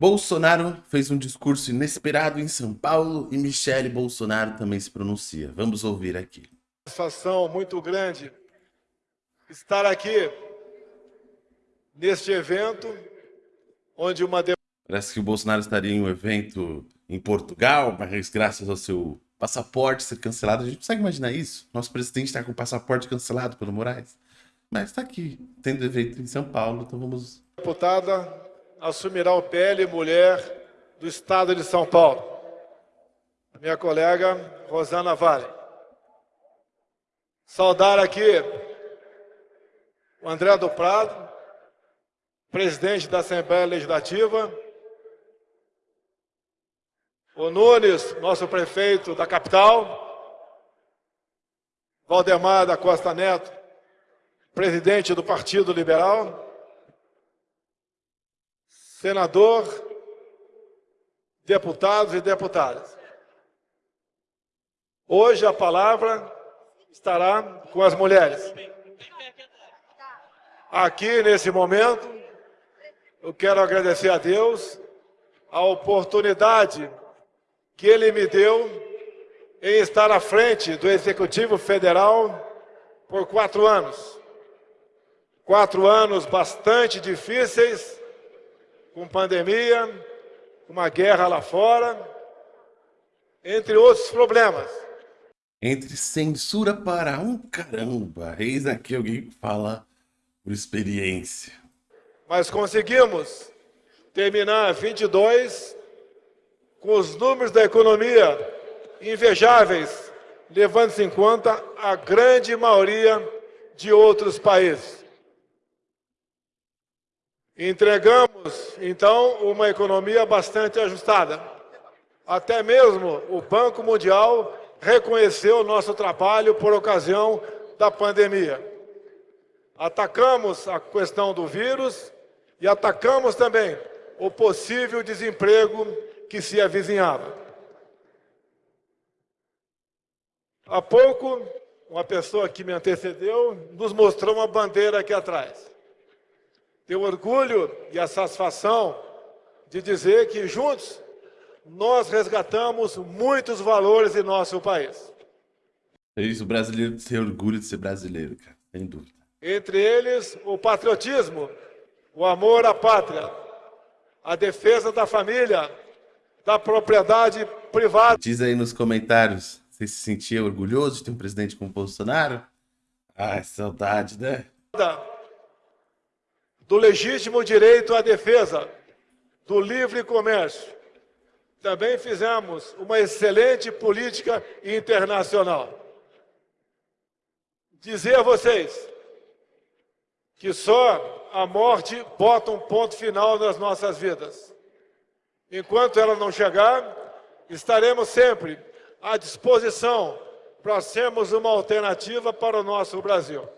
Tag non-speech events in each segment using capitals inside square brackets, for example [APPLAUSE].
Bolsonaro fez um discurso inesperado em São Paulo e Michele Bolsonaro também se pronuncia. Vamos ouvir aqui. Satisfação muito grande estar aqui neste evento onde uma Parece que o Bolsonaro estaria em um evento em Portugal, mas graças ao seu passaporte ser cancelado, a gente consegue imaginar isso? Nosso presidente está com o passaporte cancelado pelo Moraes. Mas está aqui, tendo evento em São Paulo, então vamos... Deputada assumirá o PL Mulher do Estado de São Paulo. Minha colega Rosana Vale. Saudar aqui o André do Prado, presidente da Assembleia Legislativa, o Nunes, nosso prefeito da capital, Valdemar da Costa Neto, presidente do Partido Liberal, senador, deputados e deputadas. Hoje a palavra estará com as mulheres. Aqui, nesse momento, eu quero agradecer a Deus a oportunidade que Ele me deu em estar à frente do Executivo Federal por quatro anos. Quatro anos bastante difíceis, com pandemia, uma guerra lá fora, entre outros problemas. Entre censura para um caramba, eis aqui alguém que fala por experiência. Mas conseguimos terminar 22 com os números da economia invejáveis, levando-se em conta a grande maioria de outros países. Entregamos, então, uma economia bastante ajustada. Até mesmo o Banco Mundial reconheceu o nosso trabalho por ocasião da pandemia. Atacamos a questão do vírus e atacamos também o possível desemprego que se avizinhava. Há pouco, uma pessoa que me antecedeu nos mostrou uma bandeira aqui atrás. Tenho orgulho e a satisfação de dizer que juntos nós resgatamos muitos valores em nosso país. É isso, o brasileiro tem orgulho de ser brasileiro, cara, sem dúvida. Entre eles, o patriotismo, o amor à pátria, a defesa da família, da propriedade privada. Diz aí nos comentários, você se sentia orgulhoso de ter um presidente como Bolsonaro? Ai, saudade, né? Do legítimo direito à defesa, do livre comércio. Também fizemos uma excelente política internacional. Dizer a vocês que só a morte bota um ponto final nas nossas vidas. Enquanto ela não chegar, estaremos sempre à disposição para sermos uma alternativa para o nosso Brasil.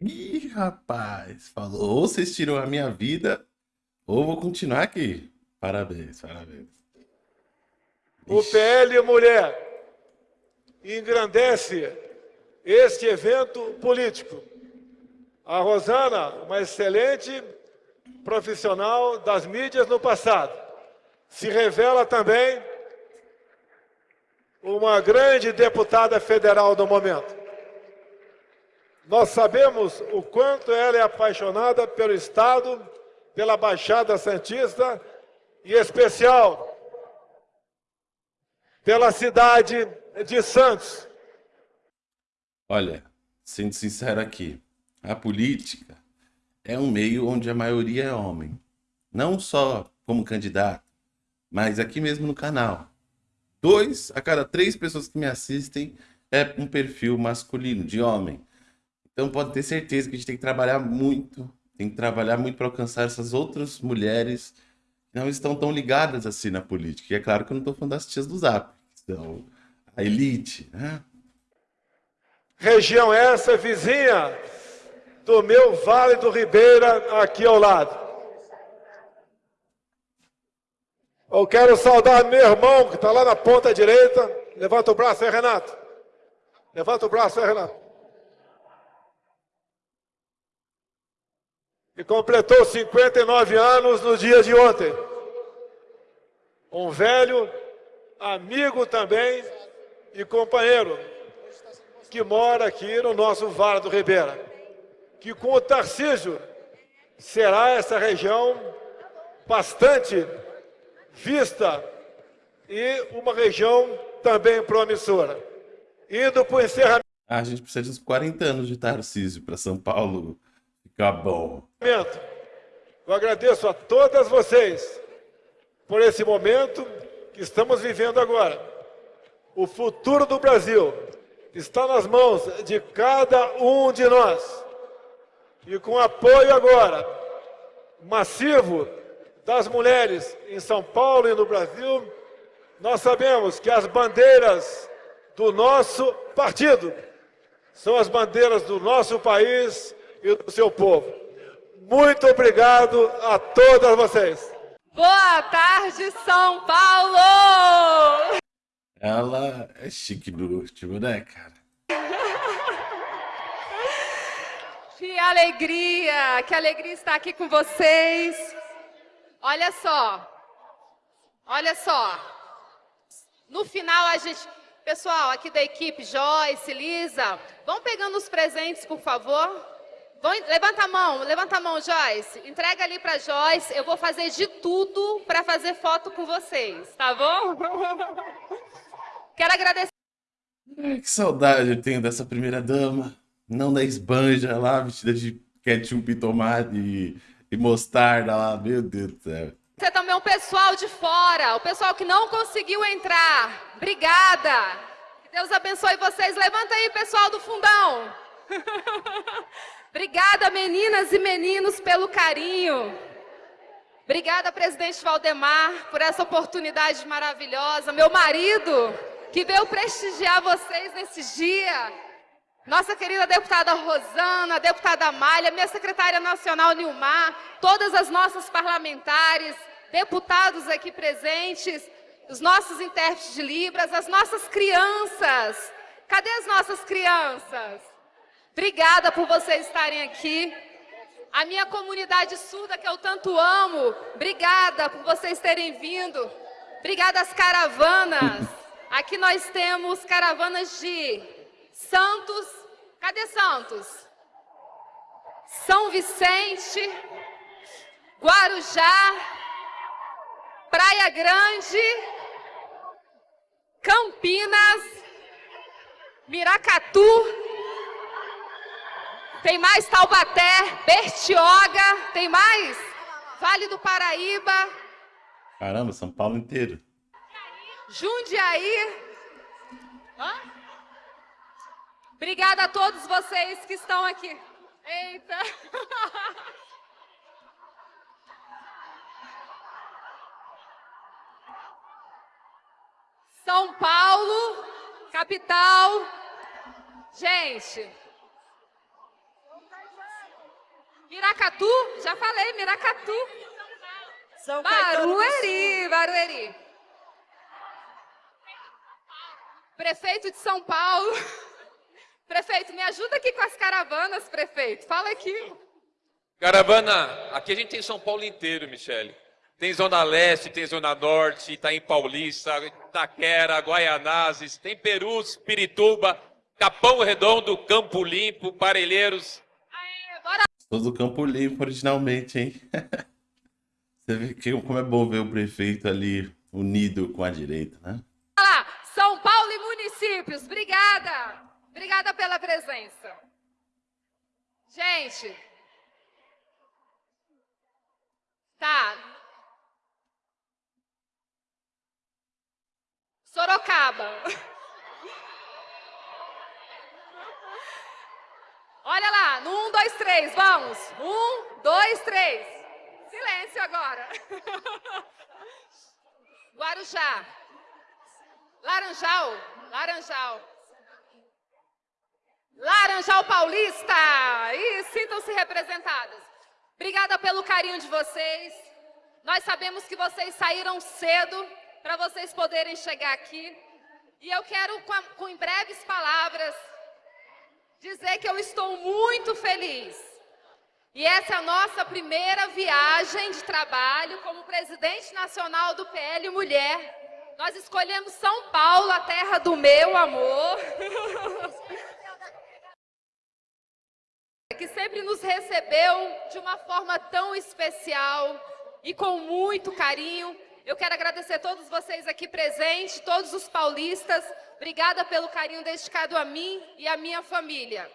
Ih, rapaz, falou, ou vocês tiram a minha vida, ou vou continuar aqui. Parabéns, parabéns. O PL Mulher engrandece este evento político. A Rosana, uma excelente profissional das mídias no passado, se revela também uma grande deputada federal do momento. Nós sabemos o quanto ela é apaixonada pelo Estado, pela Baixada Santista e, em especial, pela cidade de Santos. Olha, sendo sincero aqui, a política é um meio onde a maioria é homem. Não só como candidato, mas aqui mesmo no canal. Dois a cada três pessoas que me assistem é um perfil masculino, de homem. Então pode ter certeza que a gente tem que trabalhar muito, tem que trabalhar muito para alcançar essas outras mulheres que não estão tão ligadas assim na política. E é claro que eu não estou falando das tias do Zap, que são a elite, né? Região essa vizinha do meu Vale do Ribeira, aqui ao lado. Eu quero saudar meu irmão que está lá na ponta direita. Levanta o braço aí, Renato. Levanta o braço aí, Renato. E completou 59 anos no dia de ontem. um velho amigo também e companheiro que mora aqui no nosso Vale do Ribeira, que com o Tarcísio será essa região bastante vista e uma região também promissora. Indo para o encerramento. Ah, a gente precisa de uns 40 anos de Tarcísio para São Paulo bom. Eu agradeço a todas vocês por esse momento que estamos vivendo agora. O futuro do Brasil está nas mãos de cada um de nós. E com apoio agora massivo das mulheres em São Paulo e no Brasil, nós sabemos que as bandeiras do nosso partido são as bandeiras do nosso país e do seu povo. Muito obrigado a todas vocês. Boa tarde, São Paulo! Ela é chique no último, né, cara? [LAUGHS] Que alegria, que alegria estar aqui com vocês. Olha só, olha só. No final a gente, pessoal aqui da equipe, Joyce, Lisa, vão pegando os presentes, por favor. Vão, levanta a mão, levanta a mão, Joyce. Entrega ali para Joyce. Eu vou fazer de tudo para fazer foto com vocês, tá bom? [LAUGHS] Quero agradecer. Ai, que saudade eu tenho dessa primeira dama. Não da esbanja lá, vestida de ketchup e tomate e, e mostarda lá. Meu Deus do céu. Você também o pessoal de fora, o pessoal que não conseguiu entrar. Obrigada. Que Deus abençoe vocês. Levanta aí, pessoal do fundão. [LAUGHS] Obrigada, meninas e meninos, pelo carinho. Obrigada, presidente Valdemar, por essa oportunidade maravilhosa. Meu marido, que veio prestigiar vocês nesse dia. Nossa querida deputada Rosana, deputada Malha, minha secretária nacional Nilmar, todas as nossas parlamentares, deputados aqui presentes, os nossos intérpretes de Libras, as nossas crianças. Cadê as nossas crianças? Obrigada por vocês estarem aqui. A minha comunidade surda, que eu tanto amo, obrigada por vocês terem vindo. Obrigada às caravanas. [LAUGHS] Aqui nós temos caravanas de Santos. Cadê Santos? São Vicente, Guarujá, Praia Grande, Campinas, Miracatu, tem mais Taubaté, Bertioga, tem mais? Vale do Paraíba. Caramba, São Paulo inteiro. Jundiaí. Hã? Obrigada a todos vocês que estão aqui. Eita. [LAUGHS] São Paulo, capital. Gente, Miracatu, já falei, Miracatu. São Barueri, Barueri. Prefeito de São Paulo. [LAUGHS] Prefeito, me ajuda aqui com as caravanas, prefeito. Fala aqui. Caravana, aqui a gente tem São Paulo inteiro, Michele. Tem Zona Leste, tem Zona Norte, Itaim Paulista, Itaquera, Guaianazes, tem Perus, Pirituba, Capão Redondo, Campo Limpo, Parelheiros, Sou do Campo Limpo originalmente, hein? [LAUGHS] Você vê que, como é bom ver o prefeito ali unido com a direita, né? Olá, São Paulo e municípios, obrigada. Obrigada pela presença. Gente, tá. Sorocaba. [LAUGHS] Olha lá, no um, dois, três, vamos. Um, dois, três. Silêncio agora. [LAUGHS] Guarujá. Laranjal. Laranjal. Laranjal Paulista. E sintam-se representadas. Obrigada pelo carinho de vocês. Nós sabemos que vocês saíram cedo para vocês poderem chegar aqui. E eu quero, com, com em breves palavras, dizer que eu estou muito feliz. E essa é a nossa primeira viagem de trabalho como presidente nacional do PL Mulher. Nós escolhemos São Paulo, a terra do meu amor. [LAUGHS] que sempre nos recebeu de uma forma tão especial e com muito carinho. Eu quero agradecer a todos vocês aqui presentes, todos os paulistas. Obrigada pelo carinho dedicado a mim e à minha família.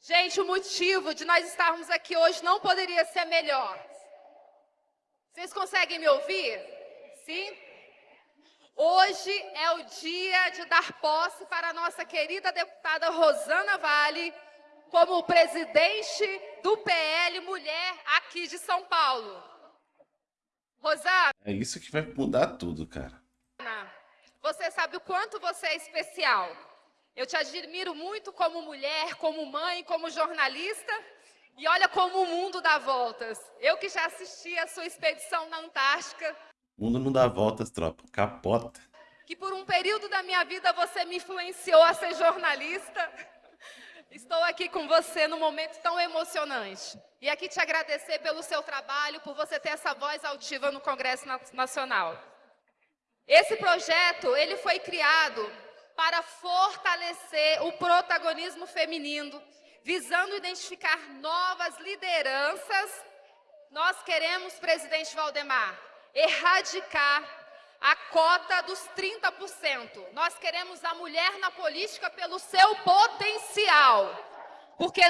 Gente, o motivo de nós estarmos aqui hoje não poderia ser melhor. Vocês conseguem me ouvir? Sim? Hoje é o dia de dar posse para a nossa querida deputada Rosana Vale como presidente do PL Mulher aqui de São Paulo. Rosana. É isso que vai mudar tudo, cara. Você sabe o quanto você é especial. Eu te admiro muito como mulher, como mãe, como jornalista. E olha como o mundo dá voltas. Eu que já assisti a sua expedição na Antártica. O mundo não dá voltas, tropa. Capota. Que por um período da minha vida você me influenciou a ser jornalista. Estou aqui com você num momento tão emocionante. E aqui te agradecer pelo seu trabalho, por você ter essa voz altiva no Congresso Nacional. Esse projeto, ele foi criado para fortalecer o protagonismo feminino, visando identificar novas lideranças. Nós queremos, presidente Valdemar, erradicar a cota dos 30%. Nós queremos a mulher na política pelo seu potencial. Porque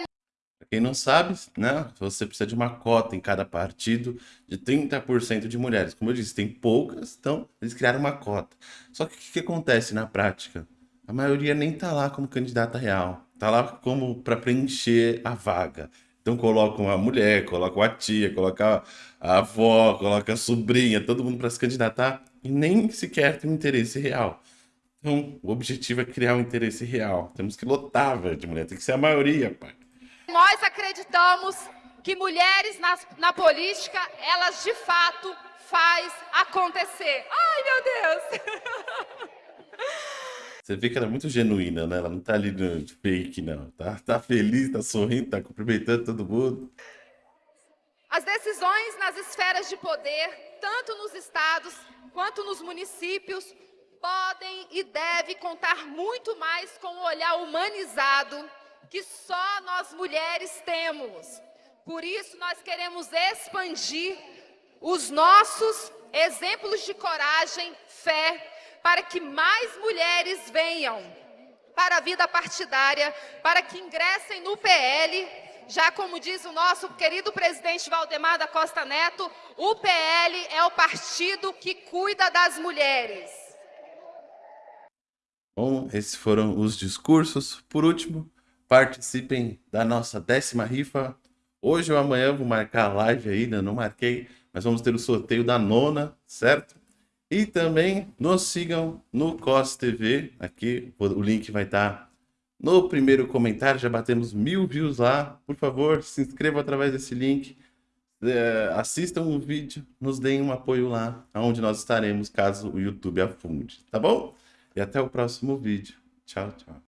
quem não sabe, né, você precisa de uma cota em cada partido de 30% de mulheres. Como eu disse, tem poucas, então eles criaram uma cota. Só que o que, que acontece na prática? a maioria nem tá lá como candidata real. Tá lá como para preencher a vaga. Então colocam a mulher, colocam a tia, colocam a avó, colocam a sobrinha, todo mundo para se candidatar e nem sequer tem um interesse real. Então, o objetivo é criar um interesse real. Temos que lotar, velho, de mulher. Tem que ser a maioria, pai. Nós acreditamos que mulheres na, na política, elas de fato faz acontecer. Ai, meu Deus! [LAUGHS] Você vê que ela é muito genuína, né? Ela não tá ali no fake, não. Tá, tá feliz, tá sorrindo, tá cumprimentando todo mundo. As decisões nas esferas de poder, tanto nos estados quanto nos municípios, podem e devem contar muito mais com o olhar humanizado que só nós mulheres temos. Por isso, nós queremos expandir os nossos exemplos de coragem, fé para que mais mulheres venham para a vida partidária, para que ingressem no PL, já como diz o nosso querido presidente Valdemar da Costa Neto, o PL é o partido que cuida das mulheres. Bom, esses foram os discursos. Por último, participem da nossa décima rifa. Hoje ou amanhã vou marcar a live ainda, não marquei, mas vamos ter o sorteio da nona, certo? E também nos sigam no COS TV, aqui o link vai estar no primeiro comentário, já batemos mil views lá. Por favor, se inscrevam através desse link, é, assistam o vídeo, nos deem um apoio lá, onde nós estaremos caso o YouTube afunde, tá bom? E até o próximo vídeo. Tchau, tchau.